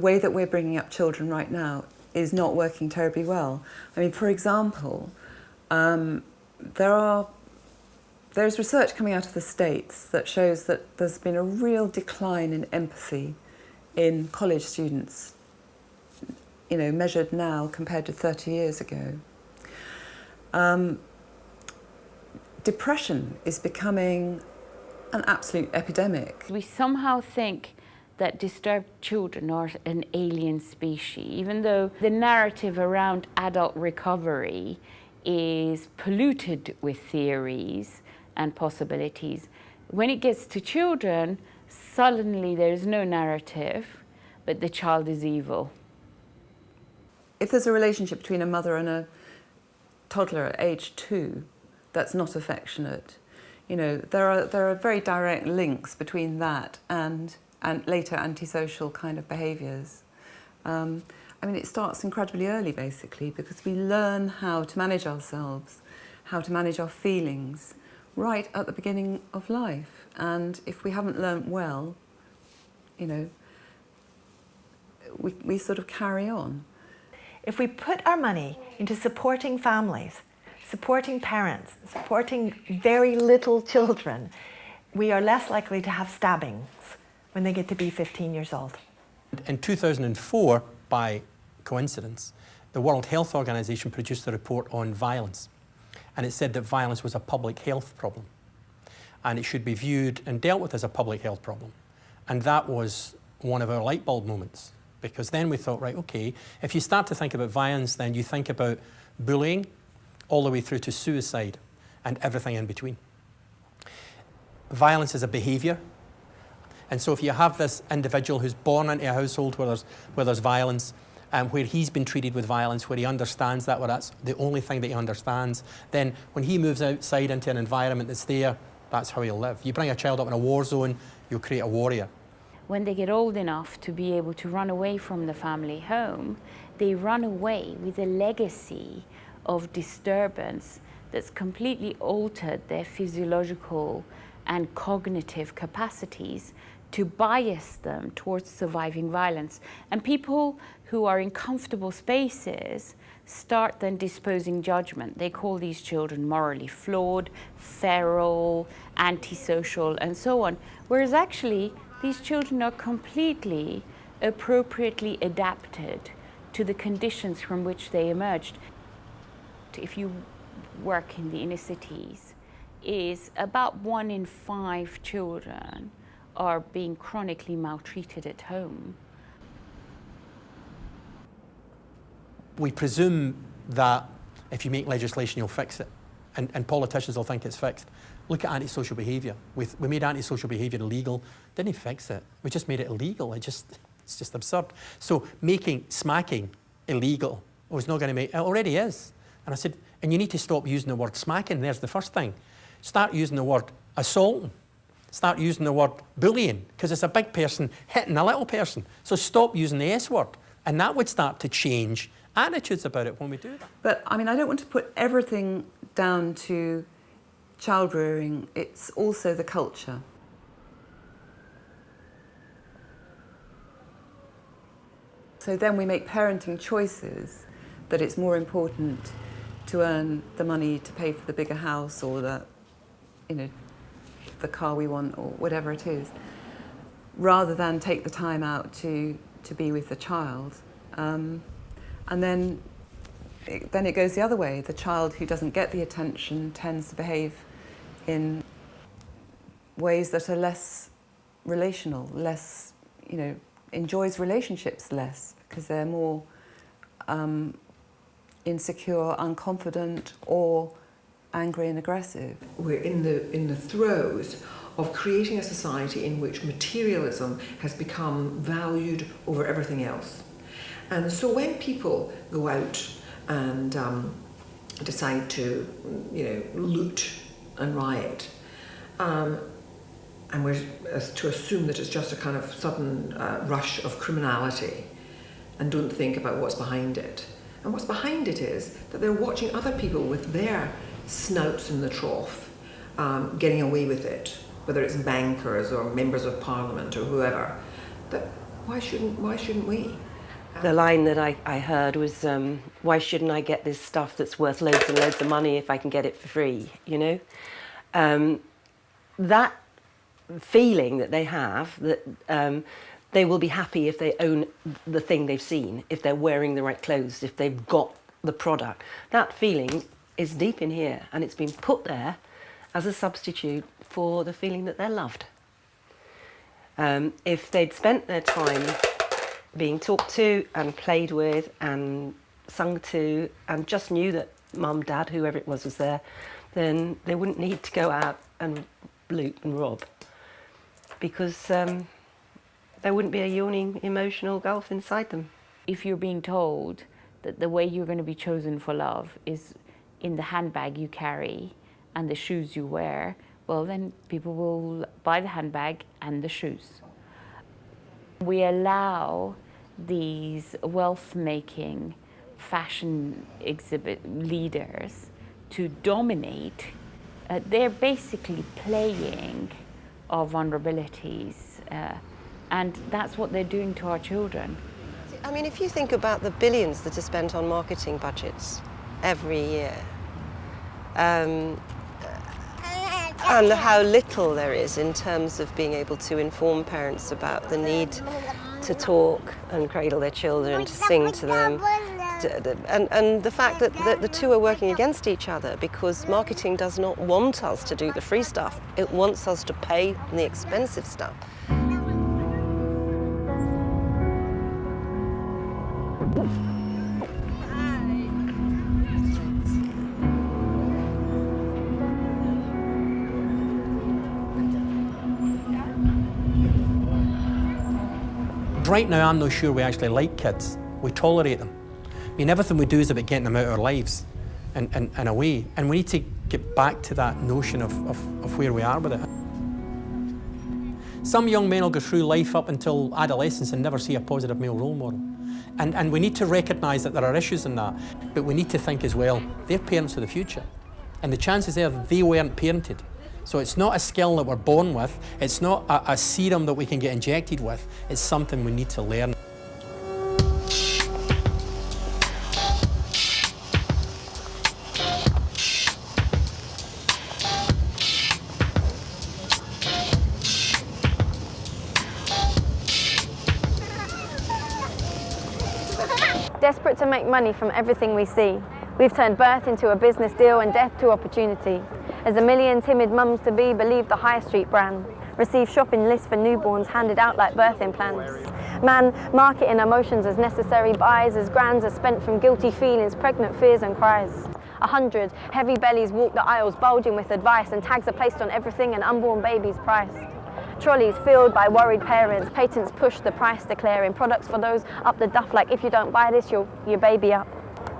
the way that we're bringing up children right now is not working terribly well. I mean, for example, um, there are there's research coming out of the States that shows that there's been a real decline in empathy in college students, you know, measured now compared to 30 years ago. Um, depression is becoming an absolute epidemic. We somehow think that disturbed children are an alien species, even though the narrative around adult recovery is polluted with theories and possibilities. When it gets to children, suddenly there is no narrative, but the child is evil. If there's a relationship between a mother and a toddler at age two that's not affectionate, you know, there are, there are very direct links between that and, and later antisocial kind of behaviours. Um, I mean, it starts incredibly early, basically, because we learn how to manage ourselves, how to manage our feelings, right at the beginning of life. And if we haven't learnt well, you know, we, we sort of carry on. If we put our money into supporting families, supporting parents, supporting very little children, we are less likely to have stabbings when they get to be 15 years old. In 2004, by coincidence, the World Health Organization produced a report on violence and it said that violence was a public health problem and it should be viewed and dealt with as a public health problem. And that was one of our light bulb moments because then we thought, right, okay, if you start to think about violence, then you think about bullying all the way through to suicide and everything in between. Violence is a behaviour. And so if you have this individual who's born into a household where there's, where there's violence, um, where he's been treated with violence, where he understands that, where that's the only thing that he understands, then when he moves outside into an environment that's there, that's how he'll live. You bring a child up in a war zone, you'll create a warrior. When they get old enough to be able to run away from the family home, they run away with a legacy of disturbance that's completely altered their physiological and cognitive capacities to bias them towards surviving violence. And people who are in comfortable spaces start then disposing judgment. They call these children morally flawed, feral, antisocial, and so on. Whereas actually, these children are completely appropriately adapted to the conditions from which they emerged. If you work in the inner cities, is about one in five children are being chronically maltreated at home. We presume that if you make legislation, you'll fix it. And, and politicians will think it's fixed. Look at antisocial behaviour. We, made antisocial behaviour illegal. Didn't fix it. We just made it illegal. It just, it's just absurd. So making smacking illegal was not going to make, it already is. And I said, and you need to stop using the word smacking. There's the first thing. Start using the word assaulting start using the word bullying because it's a big person hitting a little person. So stop using the S word. And that would start to change attitudes about it when we do that. But I mean, I don't want to put everything down to child rearing. It's also the culture. So then we make parenting choices that it's more important to earn the money to pay for the bigger house or the, you know, the car we want or whatever it is, rather than take the time out to, to be with the child. Um, and then it, then it goes the other way. The child who doesn't get the attention tends to behave in ways that are less relational, less, you know, enjoys relationships less because they're more um, insecure, unconfident, or angry and aggressive. We're in the, in the throes of creating a society in which materialism has become valued over everything else. And so when people go out and um, decide to, you know, loot and riot, um, and we're to assume that it's just a kind of sudden uh, rush of criminality and don't think about what's behind it. And what's behind it is that they're watching other people with their snouts in the trough, um, getting away with it, whether it's bankers or members of parliament or whoever, that why shouldn't why shouldn't we? The line that I, I heard was, um, why shouldn't I get this stuff that's worth loads and loads of money if I can get it for free, you know? Um, that feeling that they have, that um, they will be happy if they own the thing they've seen, if they're wearing the right clothes, if they've got the product. That feeling is deep in here and it's been put there as a substitute for the feeling that they're loved. Um, if they'd spent their time being talked to and played with and sung to and just knew that mum, dad, whoever it was was there, then they wouldn't need to go out and loot and rob because um, there wouldn't be a yawning emotional gulf inside them. If you're being told that the way you're going to be chosen for love is in the handbag you carry and the shoes you wear, well then people will buy the handbag and the shoes. We allow these wealth-making fashion exhibit leaders to dominate. Uh, they're basically playing our vulnerabilities uh, and that's what they're doing to our children. I mean, if you think about the billions that are spent on marketing budgets every year, um, and how little there is in terms of being able to inform parents about the need to talk and cradle their children, to sing to them, and, and the fact that, that the two are working against each other because marketing does not want us to do the free stuff, it wants us to pay the expensive stuff. Right now, I'm not sure we actually like kids. We tolerate them. I mean, everything we do is about getting them out of our lives and, away. And we need to get back to that notion of, of, of where we are with it. Some young men will go through life up until adolescence and never see a positive male role model. And, and we need to recognise that there are issues in that, but we need to think as well, they're parents of the future. And the chances are they weren't parented. So it's not a skill that we're born with, it's not a, a serum that we can get injected with, it's something we need to learn. Desperate to make money from everything we see, we've turned birth into a business deal and death to opportunity. As a million timid mums-to-be believe the High Street brand, receive shopping lists for newborns handed out like birthing plans. Man, marketing emotions as necessary buys, as grands are spent from guilty feelings, pregnant fears and cries. A hundred heavy bellies walk the aisles bulging with advice and tags are placed on everything and unborn babies priced. Trolleys filled by worried parents, patents push the price declaring products for those up the duff like if you don't buy this, you'll your baby up.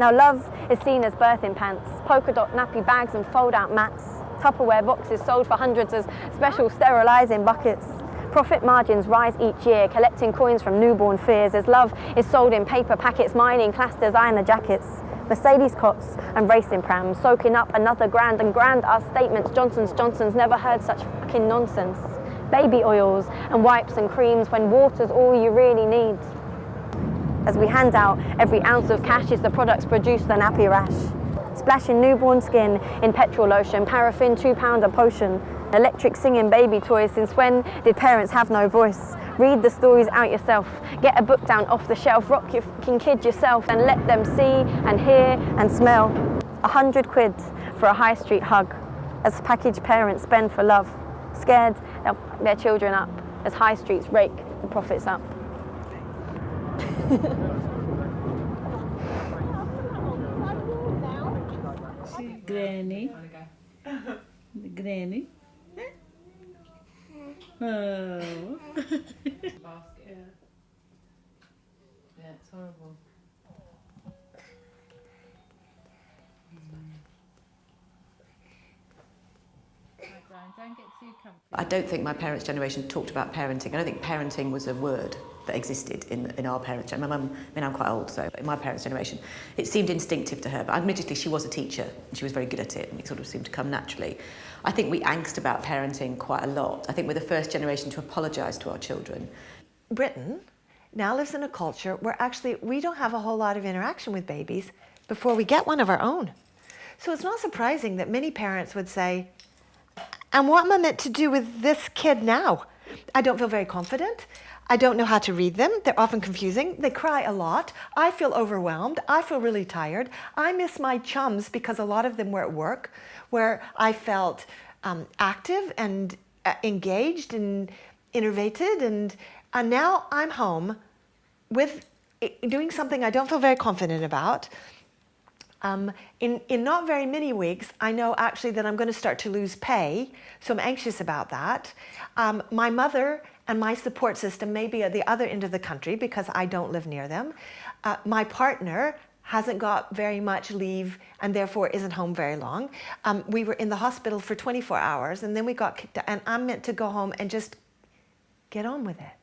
Now love is seen as birthing pants, polka dot nappy bags and fold out mats, Tupperware boxes sold for hundreds as special sterilising buckets. Profit margins rise each year, collecting coins from newborn fears as love is sold in paper packets, mining class designer jackets. Mercedes cots and racing prams, soaking up another grand and grand are statements Johnson's Johnson's never heard such fucking nonsense. Baby oils and wipes and creams when water's all you really need. As we hand out every ounce of cash is the products produce the nappy rash. Splashing newborn skin in petrol lotion, paraffin two pound a potion. Electric singing baby toys, since when did parents have no voice? Read the stories out yourself, get a book down off the shelf, rock your fucking kid yourself and let them see and hear and smell. A hundred quid for a high street hug, as packaged parents spend for love. Scared they'll fuck their children up, as high streets rake the profits up. Granny. Granny. Oh. Yeah, it's horrible. Don't get too comfy. I don't think my parents' generation talked about parenting. I don't think parenting was a word that existed in, in our parents' generation. My mum, I mean, I'm quite old, so in my parents' generation, it seemed instinctive to her. But admittedly, she was a teacher and she was very good at it, and it sort of seemed to come naturally. I think we angst about parenting quite a lot. I think we're the first generation to apologise to our children. Britain now lives in a culture where actually we don't have a whole lot of interaction with babies before we get one of our own. So it's not surprising that many parents would say, and what am I meant to do with this kid now? I don't feel very confident. I don't know how to read them. They're often confusing. They cry a lot. I feel overwhelmed. I feel really tired. I miss my chums because a lot of them were at work where I felt um, active and uh, engaged and innovated. And, and now I'm home with doing something I don't feel very confident about. Um, in, in not very many weeks, I know actually that I'm going to start to lose pay, so I'm anxious about that. Um, my mother and my support system may be at the other end of the country because I don't live near them. Uh, my partner hasn't got very much leave and therefore isn't home very long. Um, we were in the hospital for 24 hours and then we got kicked out, and I'm meant to go home and just get on with it.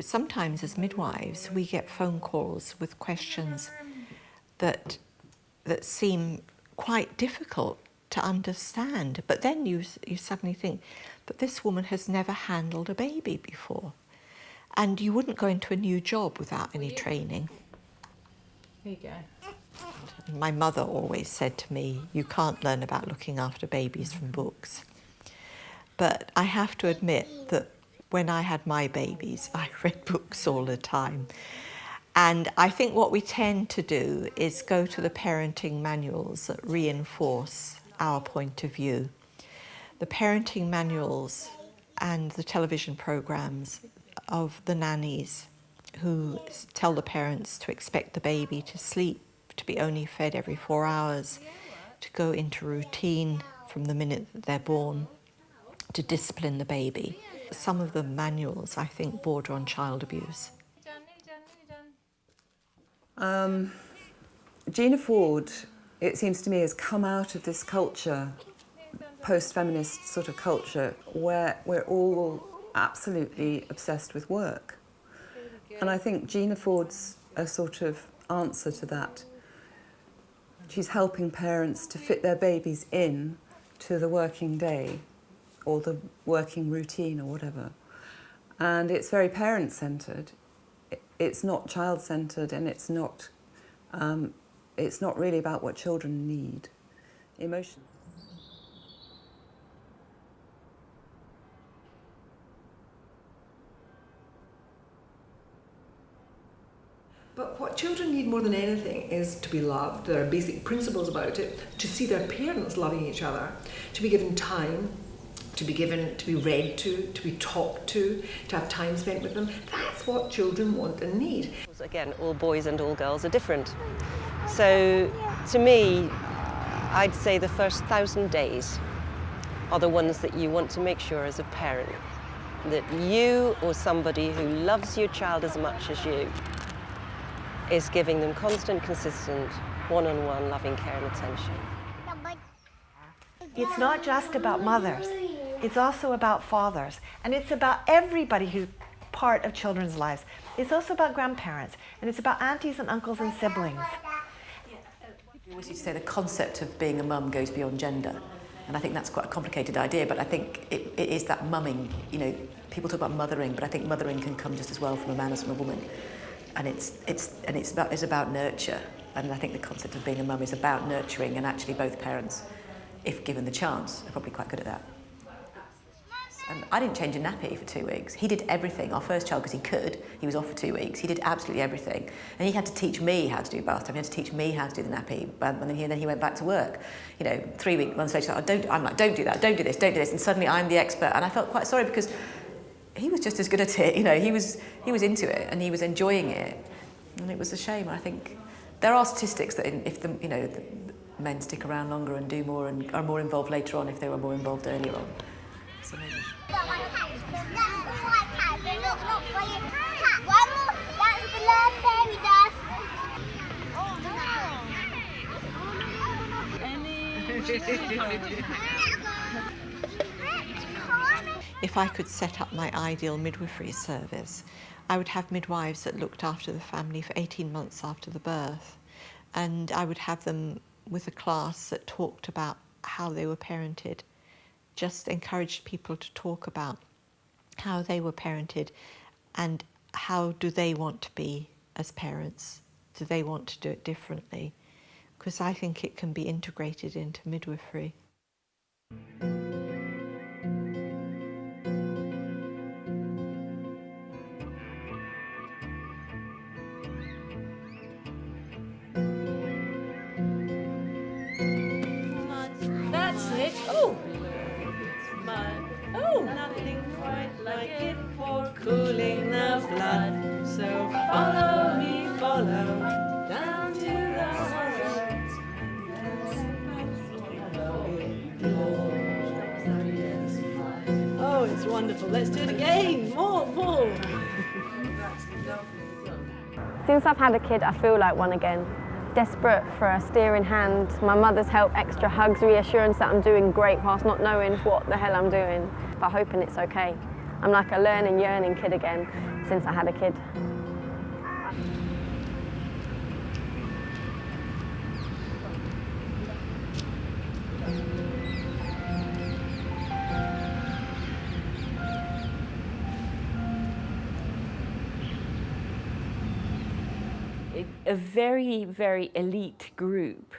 Sometimes as midwives we get phone calls with questions that that seem quite difficult to understand. But then you you suddenly think but this woman has never handled a baby before. And you wouldn't go into a new job without any training. Here you go. my mother always said to me you can't learn about looking after babies from books. But I have to admit that when I had my babies, I read books all the time. And I think what we tend to do is go to the parenting manuals that reinforce our point of view. The parenting manuals and the television programs of the nannies who tell the parents to expect the baby to sleep, to be only fed every four hours, to go into routine from the minute that they're born, to discipline the baby some of the manuals, I think, border on child abuse. Um, Gina Ford, it seems to me, has come out of this culture, post-feminist sort of culture, where we're all absolutely obsessed with work. And I think Gina Ford's a sort of answer to that. She's helping parents to fit their babies in to the working day or the working routine or whatever. And it's very parent-centred. It's not child-centred and it's not, um, it's not really about what children need. Emotion. But what children need more than anything is to be loved. There are basic principles about it. To see their parents loving each other, to be given time, to be given, to be read to, to be talked to, to have time spent with them. That's what children want and need. Again, all boys and all girls are different. So to me, I'd say the first thousand days are the ones that you want to make sure as a parent that you or somebody who loves your child as much as you is giving them constant, consistent, one-on-one -on -one loving care and attention. It's not just about mothers. It's also about fathers, and it's about everybody who's part of children's lives. It's also about grandparents, and it's about aunties and uncles and siblings. We always used to say the concept of being a mum goes beyond gender. And I think that's quite a complicated idea, but I think it, it is that mumming. You know, people talk about mothering, but I think mothering can come just as well from a man as from a woman. And it's, it's, and it's, about, it's about nurture. And I think the concept of being a mum is about nurturing, and actually both parents, if given the chance, are probably quite good at that. And I didn't change a nappy for two weeks. He did everything. Our first child, because he could, he was off for two weeks. He did absolutely everything. And he had to teach me how to do bath time. He had to teach me how to do the nappy. And then he, and then he went back to work. You know, three weeks, months later, I oh, don't, I'm like, don't do that, don't do this, don't do this. And suddenly I'm the expert. And I felt quite sorry because he was just as good at it. You know, he was, he was into it and he was enjoying it. And it was a shame. I think there are statistics that if the, you know, the men stick around longer and do more and are more involved later on if they were more involved earlier on. So maybe. If I could set up my ideal midwifery service, I would have midwives that looked after the family for 18 months after the birth. And I would have them with a class that talked about how they were parented, just encouraged people to talk about how they were parented and how do they want to be as parents? Do they want to do it differently? Because I think it can be integrated into midwifery. Cooling the blood. So follow me, follow down to the Oh, it's wonderful. Let's do it again. More, more. Since I've had a kid, I feel like one again. Desperate for a steering hand, my mother's help, extra hugs, reassurance that I'm doing great whilst not knowing what the hell I'm doing, but hoping it's okay. I'm like a learning, yearning kid again since I had a kid. a very, very elite group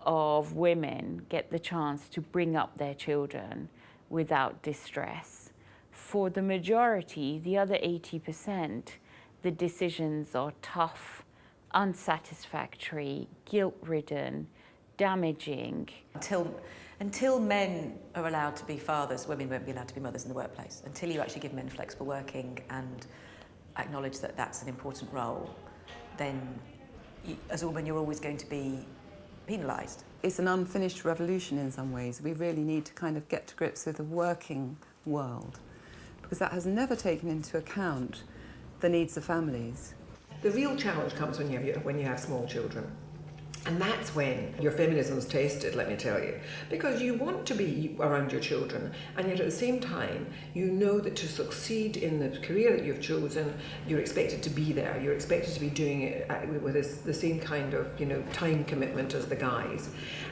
of women get the chance to bring up their children without distress. For the majority, the other 80%, the decisions are tough, unsatisfactory, guilt-ridden, damaging. Until, until men are allowed to be fathers, women won't be allowed to be mothers in the workplace. Until you actually give men flexible working and acknowledge that that's an important role, then you, as a woman you're always going to be penalised. It's an unfinished revolution in some ways. We really need to kind of get to grips with the working world because that has never taken into account the needs of families. The real challenge comes when you have, when you have small children. And that's when your feminism's tested, let me tell you. Because you want to be around your children, and yet at the same time, you know that to succeed in the career that you've chosen, you're expected to be there. You're expected to be doing it uh, with the same kind of you know time commitment as the guys.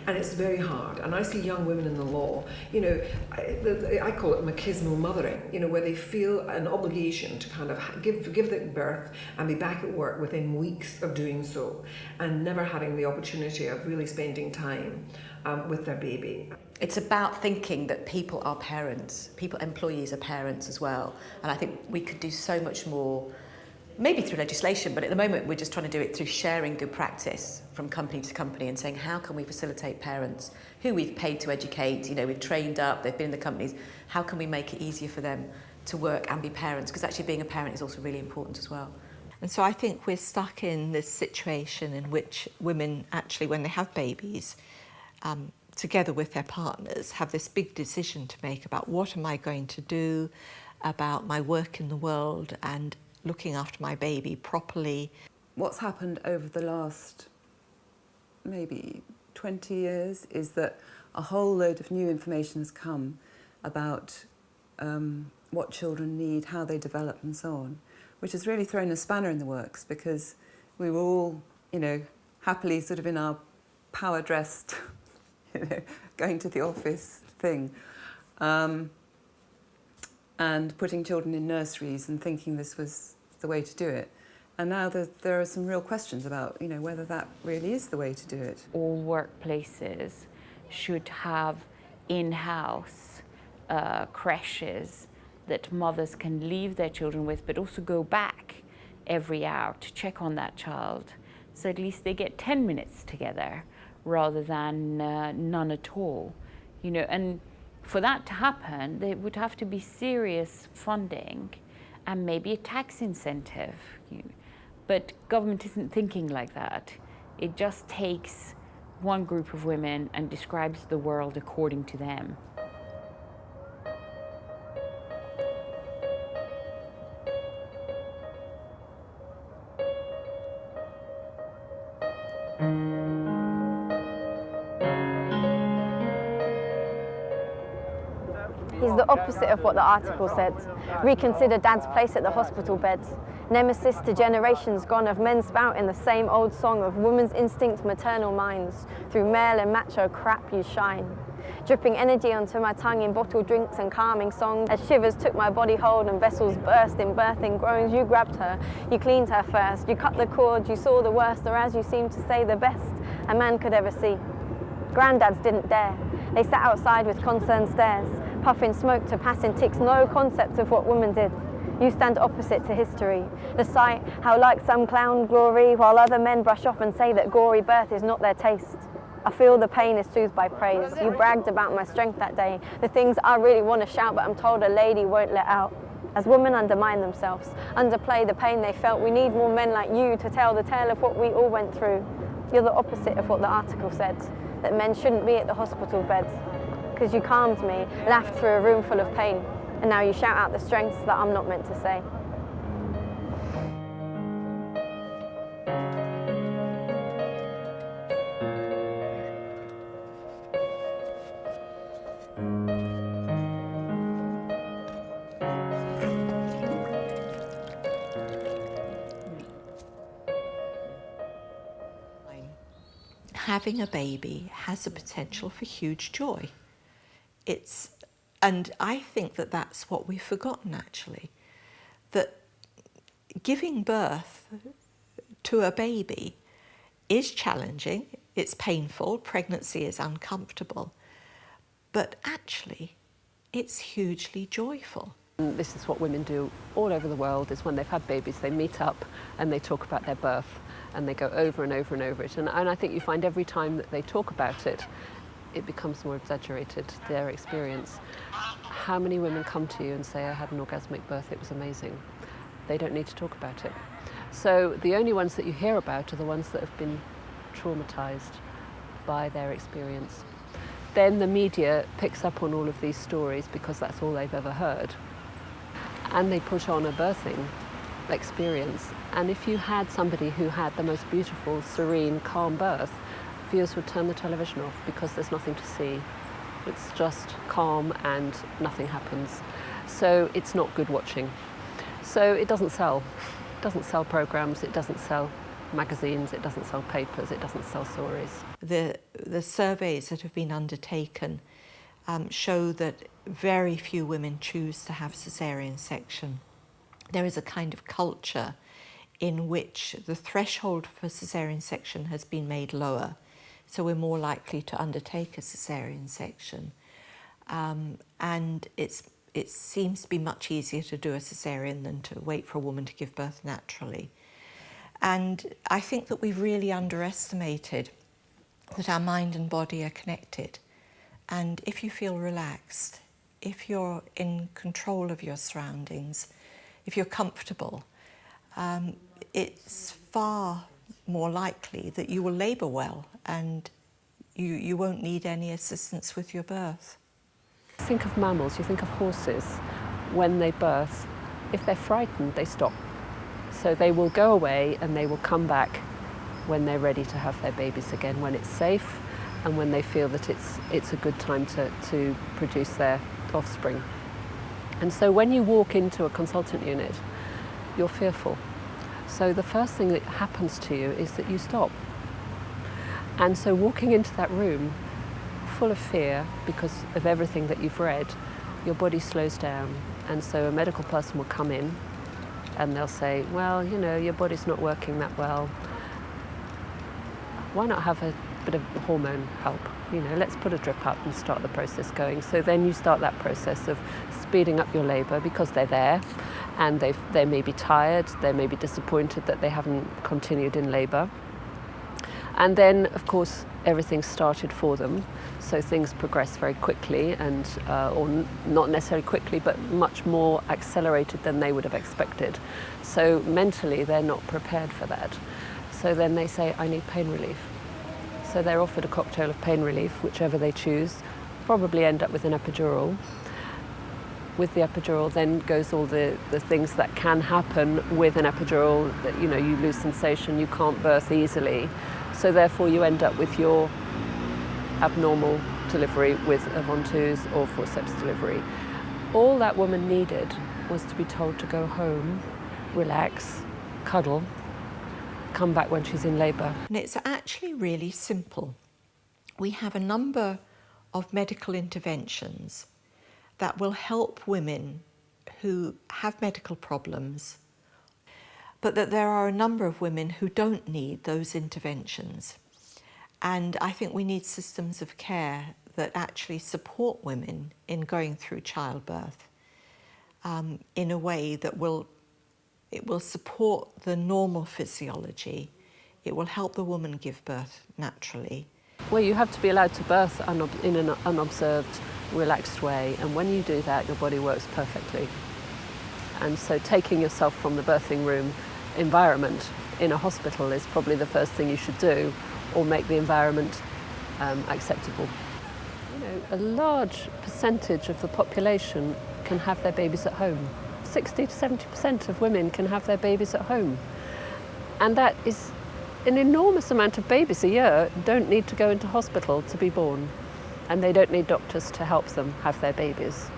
And it's very hard. And I see young women in the law, you know, I, call it machismo mothering, you know, where they feel an obligation to kind of give, give birth and be back at work within weeks of doing so, and never having the opportunity opportunity of really spending time um, with their baby. It's about thinking that people are parents, people, employees are parents as well. And I think we could do so much more, maybe through legislation, but at the moment we're just trying to do it through sharing good practice from company to company and saying how can we facilitate parents who we've paid to educate, you know, we've trained up, they've been in the companies, how can we make it easier for them to work and be parents? Because actually being a parent is also really important as well. And so I think we're stuck in this situation in which women actually, when they have babies, um, together with their partners, have this big decision to make about what am I going to do about my work in the world and looking after my baby properly. What's happened over the last maybe 20 years is that a whole load of new information has come about um, what children need, how they develop and so on which has really thrown a spanner in the works because we were all, you know, happily sort of in our power dressed, you know, going to the office thing. Um, and putting children in nurseries and thinking this was the way to do it. And now there, there are some real questions about, you know, whether that really is the way to do it. All workplaces should have in-house uh, creches that mothers can leave their children with, but also go back every hour to check on that child. So at least they get 10 minutes together rather than uh, none at all. You know, and for that to happen, there would have to be serious funding and maybe a tax incentive. You know. But government isn't thinking like that. It just takes one group of women and describes the world according to them. Opposite of what the article said. Reconsider dad's place at the hospital bed. Nemesis to generations gone of men spouting the same old song of woman's instinct, maternal minds. Through male and macho crap you shine. dripping energy onto my tongue in bottled drinks and calming songs. As shivers took my body hold and vessels burst in birthing groans, you grabbed her, you cleaned her first, you cut the cord, you saw the worst, or as you seemed to say, the best a man could ever see. Granddads didn't dare. They sat outside with concerned stares, puffing smoke to passing ticks, no concept of what women did. You stand opposite to history. The sight, how like some clown glory, while other men brush off and say that gory birth is not their taste. I feel the pain is soothed by praise. You bragged about my strength that day, the things I really want to shout, but I'm told a lady won't let out. As women undermine themselves, underplay the pain they felt, we need more men like you to tell the tale of what we all went through. You're the opposite of what the article said, that men shouldn't be at the hospital bed. Because you calmed me, laughed through a room full of pain, and now you shout out the strengths that I'm not meant to say. having a baby has a potential for huge joy. It's, and I think that that's what we've forgotten actually, that giving birth to a baby is challenging, it's painful, pregnancy is uncomfortable, but actually it's hugely joyful. This is what women do all over the world, is when they've had babies, they meet up and they talk about their birth and they go over and over and over it. And, and I think you find every time that they talk about it, it becomes more exaggerated, their experience. How many women come to you and say, I had an orgasmic birth, it was amazing. They don't need to talk about it. So the only ones that you hear about are the ones that have been traumatized by their experience. Then the media picks up on all of these stories because that's all they've ever heard. And they put on a birthing experience. And if you had somebody who had the most beautiful, serene, calm birth, viewers would turn the television off because there's nothing to see. It's just calm and nothing happens. So it's not good watching. So it doesn't sell. It doesn't sell programs, it doesn't sell magazines, it doesn't sell papers, it doesn't sell stories. The, the surveys that have been undertaken um, show that very few women choose to have caesarean section. There is a kind of culture in which the threshold for caesarean section has been made lower. So we're more likely to undertake a caesarean section. Um, and it's, it seems to be much easier to do a caesarean than to wait for a woman to give birth naturally. And I think that we've really underestimated that our mind and body are connected. And if you feel relaxed, if you're in control of your surroundings, if you're comfortable, um, it's far more likely that you will labour well and you, you won't need any assistance with your birth. Think of mammals, you think of horses, when they birth, if they're frightened, they stop. So they will go away and they will come back when they're ready to have their babies again, when it's safe and when they feel that it's, it's a good time to, to produce their offspring. And so when you walk into a consultant unit, you're fearful. So the first thing that happens to you is that you stop. And so walking into that room full of fear because of everything that you've read, your body slows down. And so a medical person will come in and they'll say, well, you know, your body's not working that well. Why not have a bit of hormone help? You know, let's put a drip up and start the process going. So then you start that process of speeding up your labour because they're there and they they may be tired, they may be disappointed that they haven't continued in labour. And then, of course, everything started for them, so things progress very quickly, and uh, or not necessarily quickly, but much more accelerated than they would have expected. So mentally, they're not prepared for that. So then they say, "I need pain relief." So they're offered a cocktail of pain relief, whichever they choose. Probably end up with an epidural, with the epidural then goes all the, the things that can happen with an epidural that you know you lose sensation you can't birth easily. So therefore you end up with your abnormal delivery with a ventouse or forceps delivery. All that woman needed was to be told to go home relax cuddle come back when she's in labor. And it's actually really simple. We have a number of medical interventions that will help women who have medical problems, but that there are a number of women who don't need those interventions. And I think we need systems of care that actually support women in going through childbirth um, in a way that will it will support the normal physiology. It will help the woman give birth naturally. Well, you have to be allowed to birth unob- in an unobserved, relaxed way, and when you do that, your body works perfectly. And so, taking yourself from the birthing room environment in a hospital is probably the first thing you should do, or make the environment um, acceptable. You know, a large percentage of the population can have their babies at home. 60 to 70% of women can have their babies at home. And that is an enormous amount of babies a year don't need to go into hospital to be born. And they don't need doctors to help them have their babies.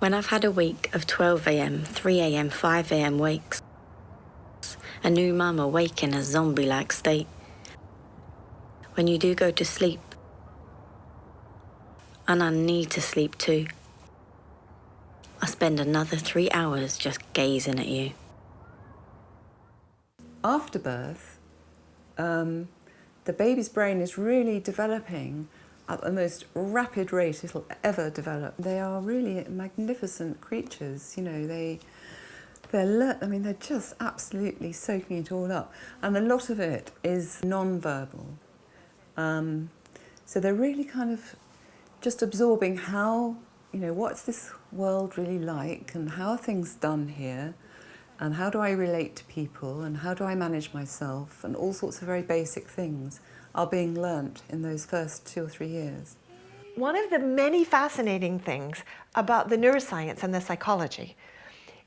When I've had a week of 12am, 3am, 5am wakes, a new mum awake in a zombie like state. When you do go to sleep, and I need to sleep too, I spend another three hours just gazing at you. After birth, um, the baby's brain is really developing at the most rapid rate it'll ever develop. They are really magnificent creatures, you know, they, they're, I mean, they're just absolutely soaking it all up. And a lot of it is non-verbal. Um, so they're really kind of just absorbing how, you know, what's this world really like and how are things done here and how do I relate to people and how do I manage myself and all sorts of very basic things are being learnt in those first two or three years. One of the many fascinating things about the neuroscience and the psychology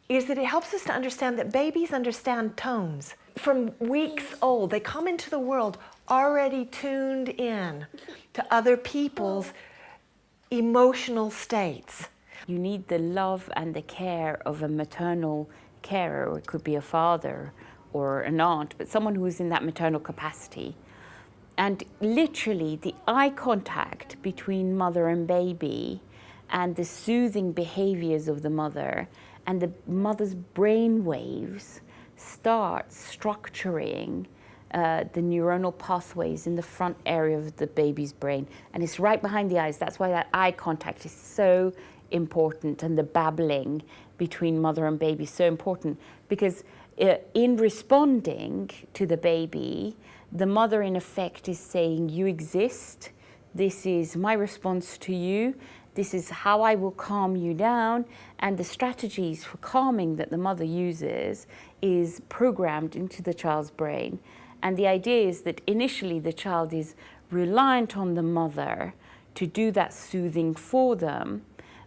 is that it helps us to understand that babies understand tones. From weeks old, they come into the world already tuned in to other people's emotional states. You need the love and the care of a maternal carer, or it could be a father or an aunt, but someone who is in that maternal capacity. And literally, the eye contact between mother and baby and the soothing behaviors of the mother and the mother's brain waves start structuring uh, the neuronal pathways in the front area of the baby's brain. And it's right behind the eyes. That's why that eye contact is so important and the babbling between mother and baby so important because uh, in responding to the baby, the mother in effect is saying, you exist, this is my response to you, this is how I will calm you down, and the strategies for calming that the mother uses is programmed into the child's brain. And the idea is that initially the child is reliant on the mother to do that soothing for them,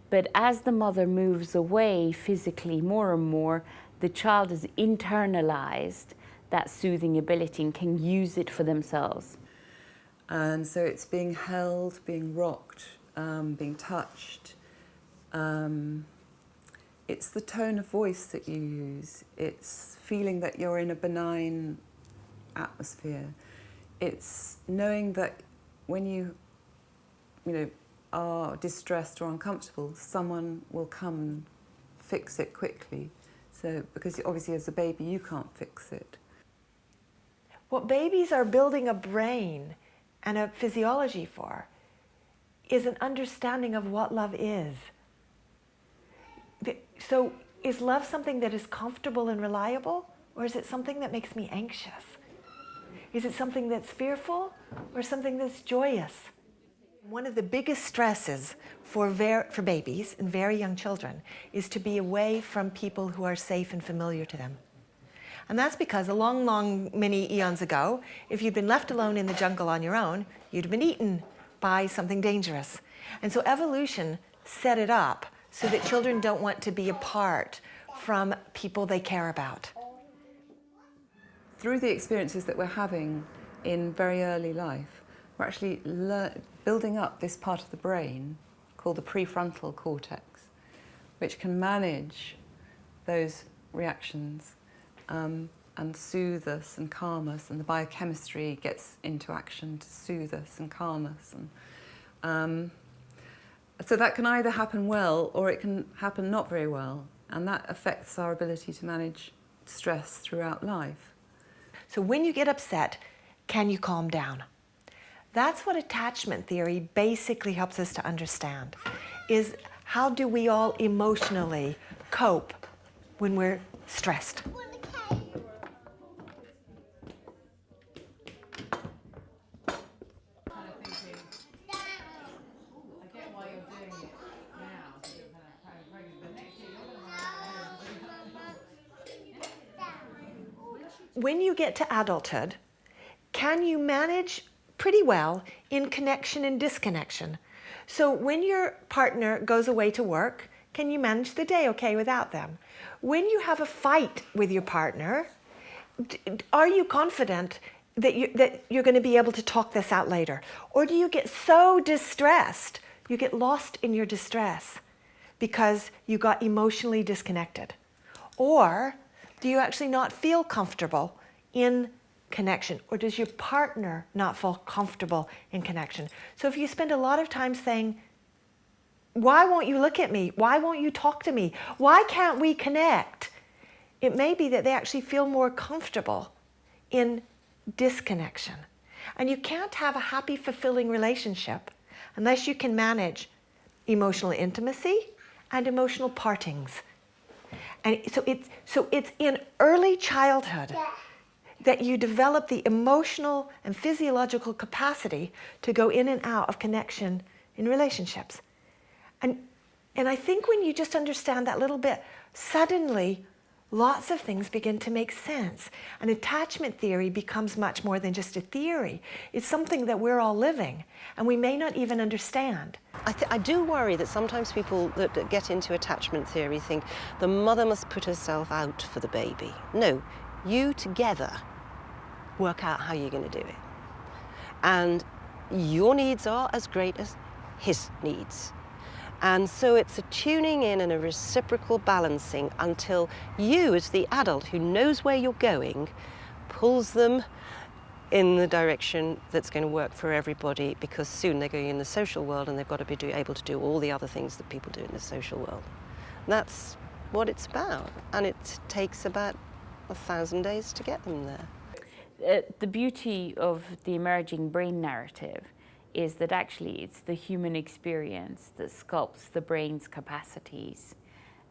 but as the mother moves away physically more and more, the child has internalized that soothing ability and can use it for themselves. And so it's being held, being rocked, um, being touched. Um, it's the tone of voice that you use. It's feeling that you're in a benign atmosphere. It's knowing that when you, you know, are distressed or uncomfortable, someone will come and fix it quickly. So, because obviously as a baby you can't fix it. What babies are building a brain and a physiology for is an understanding of what love is. So is love something that is comfortable and reliable or is it something that makes me anxious? Is it something that's fearful or something that's joyous? One of the biggest stresses for, for babies and very young children is to be away from people who are safe and familiar to them. And that's because a long, long, many eons ago, if you'd been left alone in the jungle on your own, you'd been eaten by something dangerous. And so evolution set it up so that children don't want to be apart from people they care about. Through the experiences that we're having in very early life, we're actually building up this part of the brain called the prefrontal cortex, which can manage those reactions um, and soothe us and calm us, and the biochemistry gets into action to soothe us and calm us. And, um, so that can either happen well or it can happen not very well, and that affects our ability to manage stress throughout life. So when you get upset, can you calm down? That's what attachment theory basically helps us to understand, is how do we all emotionally cope when we're stressed? when you get to adulthood, can you manage pretty well in connection and disconnection? So when your partner goes away to work, can you manage the day okay without them? When you have a fight with your partner, are you confident that, you, that you're going to be able to talk this out later? Or do you get so distressed, you get lost in your distress because you got emotionally disconnected? Or do you actually not feel comfortable in connection? Or does your partner not feel comfortable in connection? So if you spend a lot of time saying, why won't you look at me? Why won't you talk to me? Why can't we connect? It may be that they actually feel more comfortable in disconnection. And you can't have a happy, fulfilling relationship unless you can manage emotional intimacy and emotional partings. And so it's, so it's in early childhood that you develop the emotional and physiological capacity to go in and out of connection in relationships. And, and I think when you just understand that little bit, suddenly lots of things begin to make sense. And attachment theory becomes much more than just a theory. It's something that we're all living, and we may not even understand. I, I do worry that sometimes people that, that get into attachment theory think the mother must put herself out for the baby. No, you together work out how you're going to do it. And your needs are as great as his needs. And so it's a tuning in and a reciprocal balancing until you, as the adult who knows where you're going, pulls them in the direction that's going to work for everybody because soon they're going in the social world and they've got to be do, able to do all the other things that people do in the social world. And that's what it's about. And it takes about a thousand days to get them there. Uh, the beauty of the emerging brain narrative is that actually it's the human experience that sculpts the brain's capacities.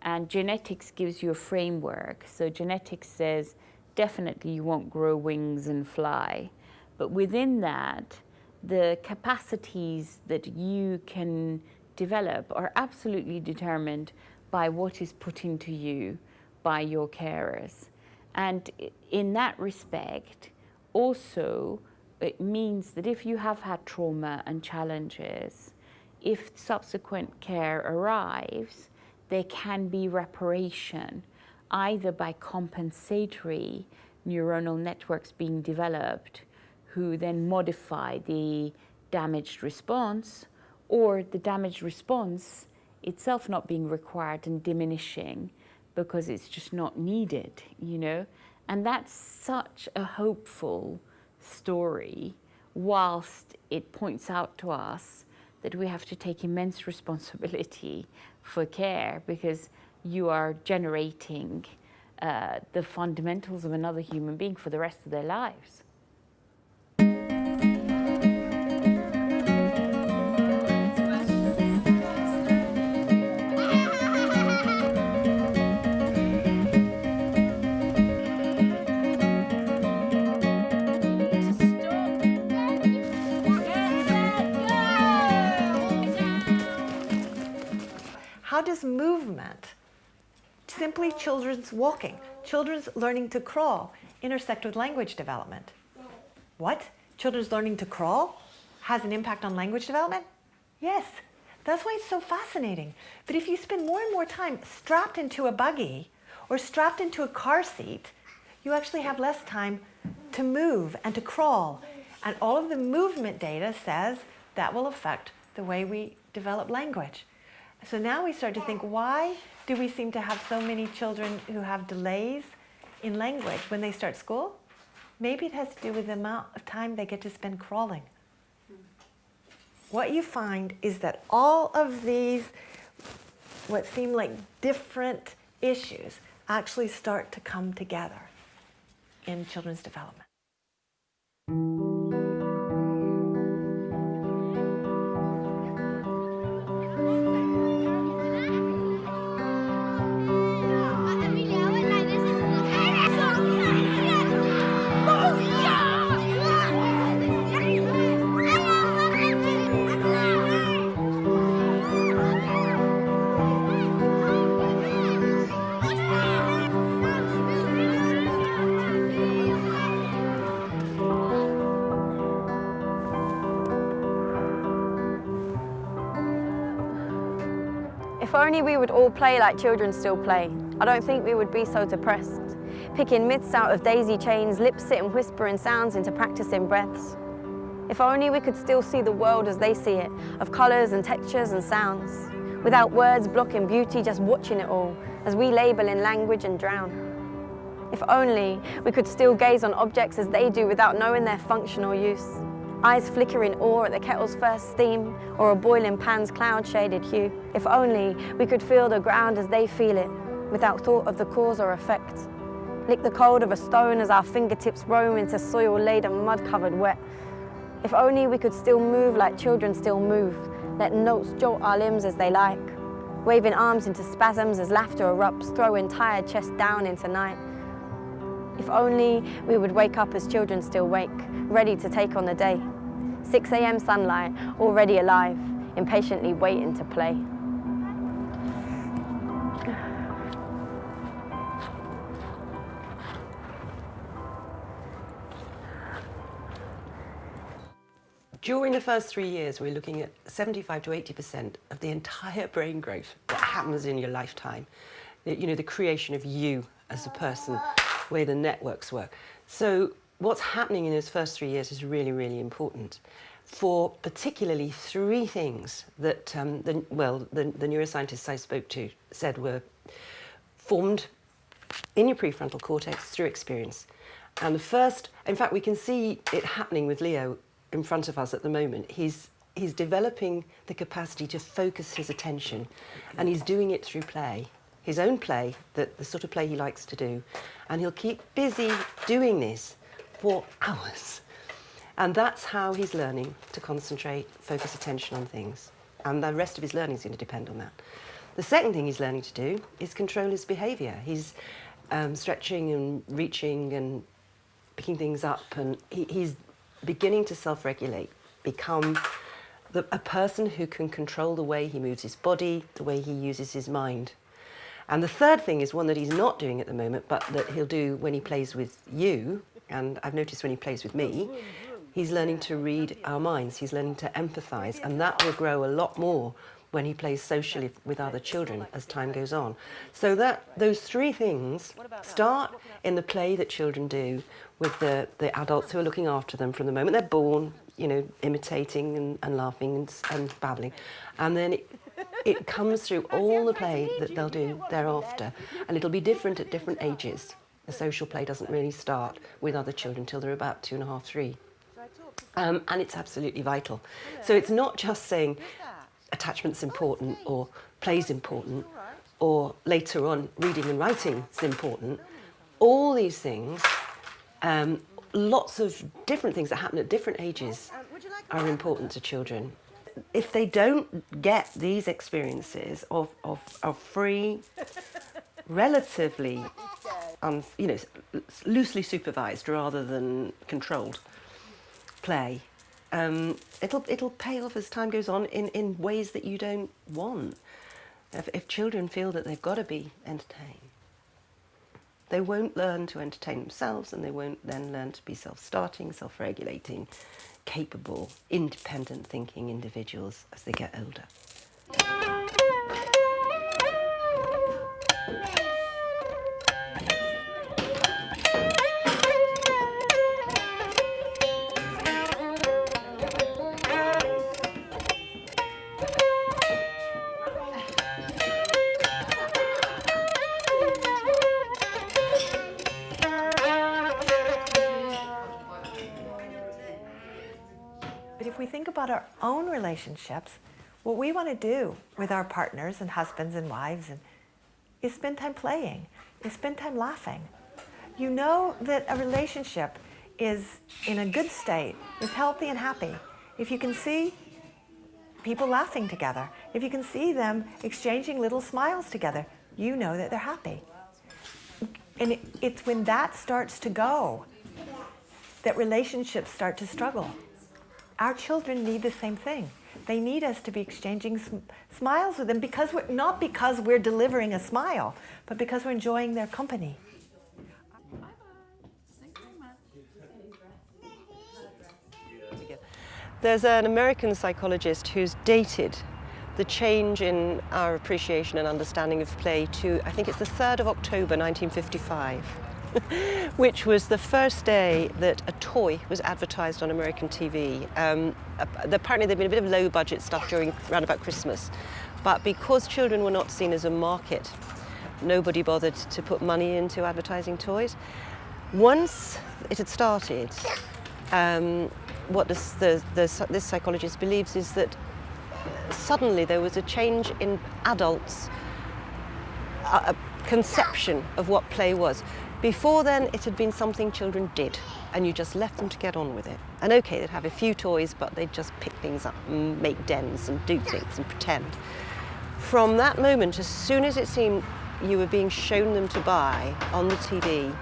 And genetics gives you a framework. So genetics says definitely you won't grow wings and fly. But within that, the capacities that you can develop are absolutely determined by what is put into you by your carers. And in that respect, also it means that if you have had trauma and challenges, if subsequent care arrives, there can be reparation, either by compensatory neuronal networks being developed, who then modify the damaged response, or the damaged response itself not being required and diminishing because it's just not needed, you know? And that's such a hopeful story whilst it points out to us that we have to take immense responsibility for care because you are generating uh, the fundamentals of another human being for the rest of their lives. Does movement, simply children's walking, children's learning to crawl, intersect with language development? What? Children's learning to crawl has an impact on language development? Yes. That's why it's so fascinating. But if you spend more and more time strapped into a buggy or strapped into a car seat, you actually have less time to move and to crawl. And all of the movement data says that will affect the way we develop language. So now we start to think, why do we seem to have so many children who have delays in language when they start school, maybe it has to do with the amount of time they get to spend crawling. What you find is that all of these, what seem like different issues, actually start to come together in children's development. If only we would all play like children still play, I don't think we would be so depressed. Picking myths out of daisy chains, lip sitting whispering sounds into practicing breaths. If only we could still see the world as they see it, of colours and textures and sounds. Without words blocking beauty, just watching it all, as we label in language and drown. If only we could still gaze on objects as they do without knowing their functional use. Eyes flicker in awe at the kettle's first steam or a boiling pan's cloud-shaded hue. If only we could feel the ground as they feel it without thought of the cause or effect. Lick the cold of a stone as our fingertips roam into soil-laden, mud-covered wet. If only we could still move like children still move, let notes jolt our limbs as they like, waving arms into spasms as laughter erupts, throwing tired chest down into night. If only we would wake up as children still wake, ready to take on the day. 6 a.m. sunlight, already alive, impatiently waiting to play. During the first three years, we're looking at 75 to 80% of the entire brain growth that happens in your lifetime. You know, the creation of you as a person, where the networks work. So what's happening in those first three years is really, really important for particularly three things that, um, the, well, the, the neuroscientists I spoke to said were formed in your prefrontal cortex through experience. And the first, in fact, we can see it happening with Leo in front of us at the moment. He's, he's developing the capacity to focus his attention, and he's doing it through play, his own play, the, the sort of play he likes to do. And he'll keep busy doing this for hours. And that's how he's learning to concentrate, focus attention on things. And the rest of his learning is going to depend on that. The second thing he's learning to do is control his behaviour. He's um, stretching and reaching and picking things up, and he, he's beginning to self-regulate, become the, a person who can control the way he moves his body, the way he uses his mind. And the third thing is one that he's not doing at the moment, but that he'll do when he plays with you, and I've noticed when he plays with me, he's learning to read our minds, he's learning to empathise, and that will grow a lot more when he plays socially with other children as time goes on. So that those three things start in the play that children do with the, the adults who are looking after them from the moment they're born, you know, imitating and, and laughing and, and babbling. And then it, it comes through all the play that they'll do thereafter. And it'll be different at different ages. The social play doesn't really start with other children until they're about two and a half, three. Um, and it's absolutely vital. So it's not just saying attachment's important or play's important or later on reading and writing is important. All these things, um, lots of different things that happen at different ages are important to children. If they don't get these experiences of, of, of free, relatively, um, you know, loosely supervised rather than controlled play, um, it'll, it'll pay off as time goes on in, in ways that you don't want. If, if children feel that they've got to be entertained, they won't learn to entertain themselves and they won't then learn to be self-starting, self-regulating, capable, independent thinking individuals as they get older. Our own relationships, what we want to do with our partners and husbands and wives and, is spend time playing, is spend time laughing. You know that a relationship is in a good state, is healthy and happy. If you can see people laughing together, if you can see them exchanging little smiles together, you know that they're happy. And it, it's when that starts to go that relationships start to struggle. Our children need the same thing. They need us to be exchanging sm smiles with them because we're not because we're delivering a smile, but because we're enjoying their company. There's an American psychologist who's dated the change in our appreciation and understanding of play to, I think it's the 3rd of October 1955, which was the first day that a toy was advertised on American TV. Um, apparently there'd been a bit of low budget stuff during around about Christmas, but because children were not seen as a market, nobody bothered to put money into advertising toys. Once it had started, um, what this, the, the, this psychologist believes is that suddenly there was a change in adults' uh, conception of what play was. Before then, it had been something children did, and you just left them to get on with it. And okay, they'd have a few toys, but they'd just pick things up and make dens and do things and pretend. From that moment, as soon as it seemed you were being shown them to buy on the TV,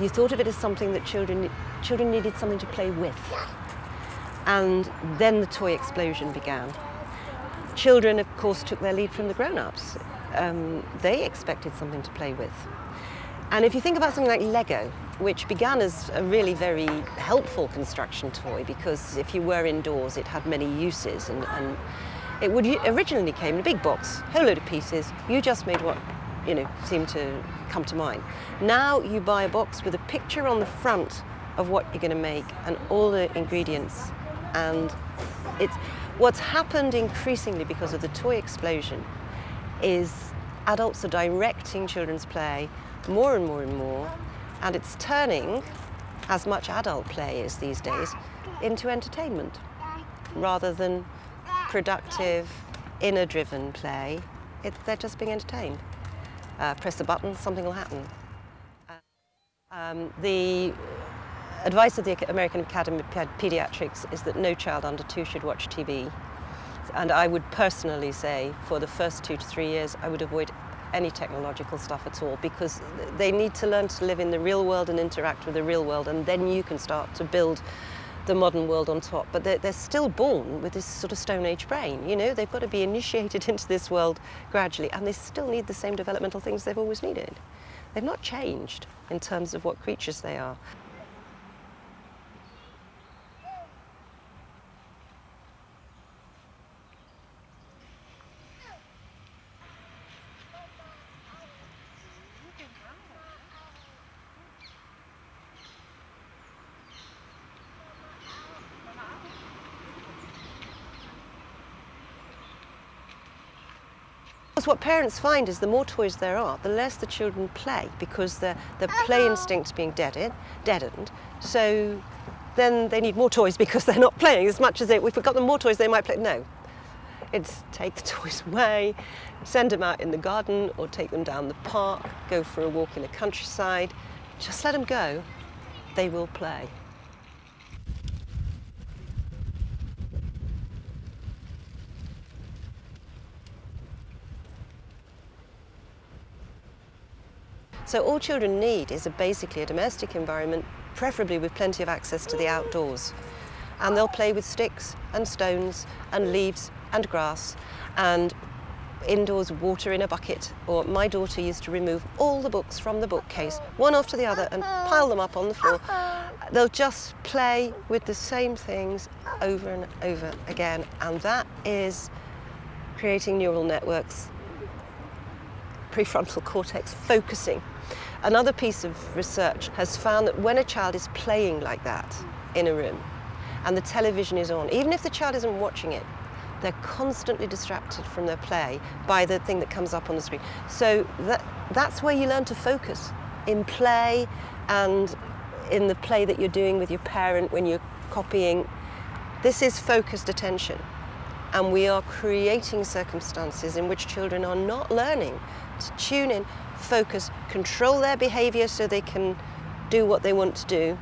you thought of it as something that children, children needed something to play with. And then the toy explosion began. Children, of course, took their lead from the grown-ups. Um, they expected something to play with. And if you think about something like Lego, which began as a really very helpful construction toy because if you were indoors it had many uses and, and it would originally came in a big box, whole load of pieces, you just made what you know seemed to come to mind. Now you buy a box with a picture on the front of what you're going to make and all the ingredients and it's what's happened increasingly because of the toy explosion is adults are directing children's play more and more and more and it's turning as much adult play is these days into entertainment rather than productive inner driven play. It, they're just being entertained. Uh, press a button something will happen. Um, the advice of the American Academy of Pediatrics is that no child under two should watch TV. And I would personally say for the first two to three years, I would avoid any technological stuff at all because they need to learn to live in the real world and interact with the real world and then you can start to build the modern world on top. But they're, they're still born with this sort of Stone Age brain, you know, they've got to be initiated into this world gradually and they still need the same developmental things they've always needed. They've not changed in terms of what creatures they are. What parents find is the more toys there are, the less the children play because the, the play uh-huh. instinct's being deaded, deadened. So then they need more toys because they're not playing as much as they, if we got them more toys, they might play. No. It's take the toys away, send them out in the garden or take them down the park, go for a walk in the countryside. Just let them go. They will play. So all children need is a, basically a domestic environment, preferably with plenty of access to the outdoors. And they'll play with sticks and stones and leaves and grass and indoors water in a bucket. Or my daughter used to remove all the books from the bookcase, one after the other, and pile them up on the floor. They'll just play with the same things over and over again. And that is creating neural networks, prefrontal cortex focusing Another piece of research has found that when a child is playing like that in a room and the television is on, even if the child isn't watching it, they're constantly distracted from their play by the thing that comes up on the screen. So that, that's where you learn to focus, in play and in the play that you're doing with your parent when you're copying. This is focused attention. And we are creating circumstances in which children are not learning to tune in, focus, control their behavior so they can do what they want to do.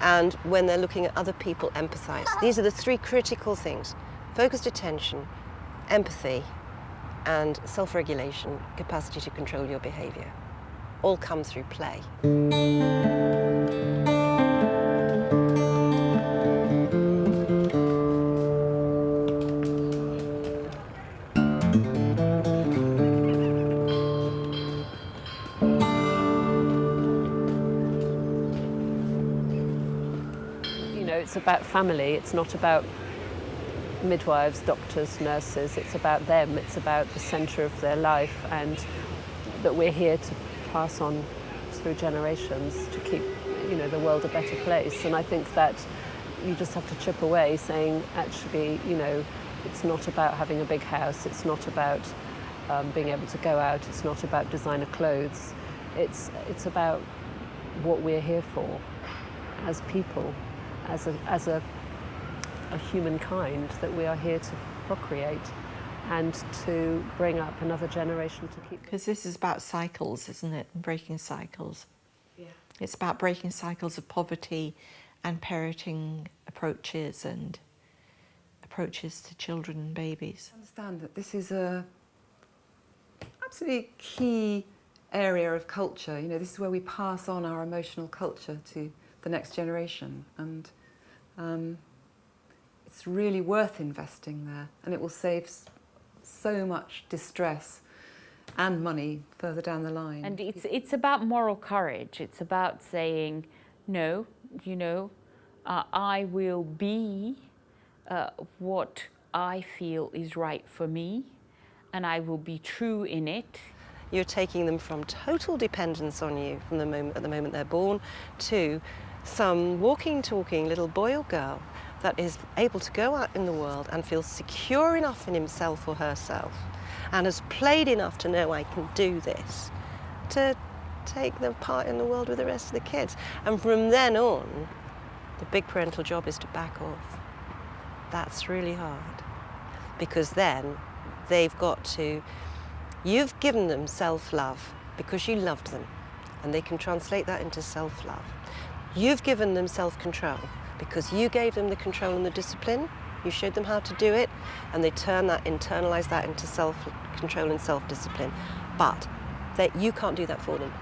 And when they're looking at other people, empathize. These are the three critical things focused attention, empathy, and self regulation, capacity to control your behavior. All come through play. Family, it's not about midwives, doctors, nurses, it's about them, it's about the centre of their life and that we're here to pass on through generations to keep, you know, the world a better place. And I think that you just have to chip away saying, actually, you know, it's not about having a big house, it's not about um, being able to go out, it's not about designer clothes, it's, it's about what we're here for as people, as a, as a, a humankind, that we are here to procreate and to bring up another generation to keep. Because this is about cycles, isn't it? Breaking cycles. Yeah. It's about breaking cycles of poverty and parenting approaches and approaches to children and babies. I understand that this is a absolutely key area of culture. You know, this is where we pass on our emotional culture to the next generation, and um, it's really worth investing there, and it will save so much distress and money further down the line. And it's, it's about moral courage. It's about saying, no, you know, uh, I will be uh, what I feel is right for me, and I will be true in it. You're taking them from total dependence on you from the moment at the moment they're born to some walking, talking little boy or girl that is able to go out in the world and feel secure enough in himself or herself and has played enough to know I can do this to take their part in the world with the rest of the kids. And from then on, the big parental job is to back off. That's really hard because then they've got to, you've given them self love because you loved them and they can translate that into self love. You've given them self control because you gave them the control and the discipline. You showed them how to do it, and they turn that, internalize that into self control and self discipline. But that you can't do that for them.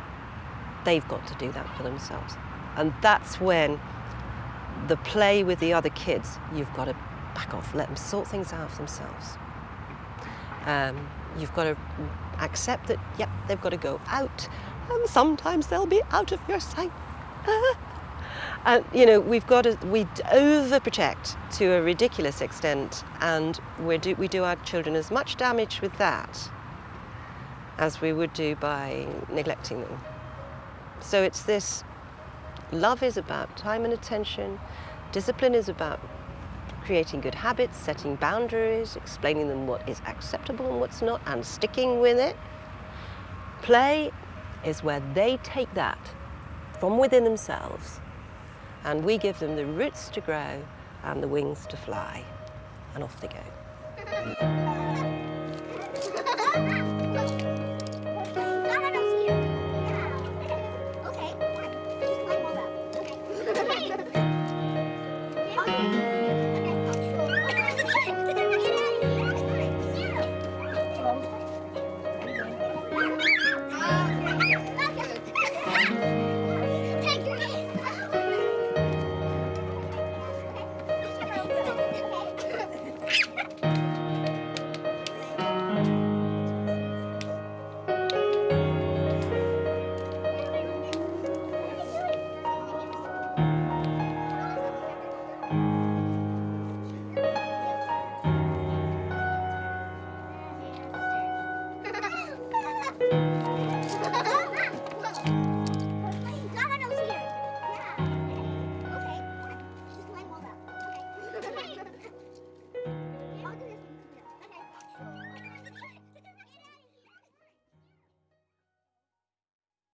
They've got to do that for themselves. And that's when the play with the other kids, you've got to back off, let them sort things out for themselves. Um, you've got to accept that, yep, they've got to go out, and sometimes they'll be out of your sight. and you know, we've got to, we overprotect to a ridiculous extent, and we do, we do our children as much damage with that as we would do by neglecting them. So it's this love is about time and attention, discipline is about creating good habits, setting boundaries, explaining them what is acceptable and what's not, and sticking with it. Play is where they take that from within themselves and we give them the roots to grow and the wings to fly, and off they go.